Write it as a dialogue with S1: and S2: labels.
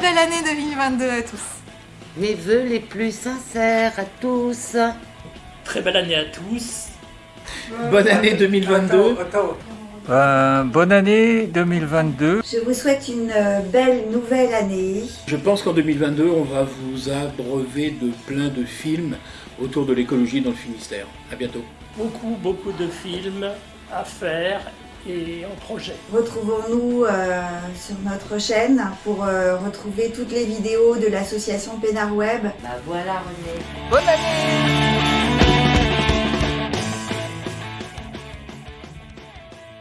S1: 2022 à tous.
S2: Mes voeux les plus sincères à tous.
S3: Très belle année à tous.
S4: Bonne année 2022.
S5: Euh, bonne année 2022.
S6: Je vous souhaite une euh, belle nouvelle année.
S4: Je pense qu'en 2022, on va vous abreuver de plein de films autour de l'écologie dans le Finistère. À bientôt.
S3: Beaucoup, beaucoup de films à faire et en projet.
S6: Retrouvons-nous euh, sur notre chaîne pour euh, retrouver toutes les vidéos de l'association Pénard Web.
S2: Bah voilà René.
S5: Bonne année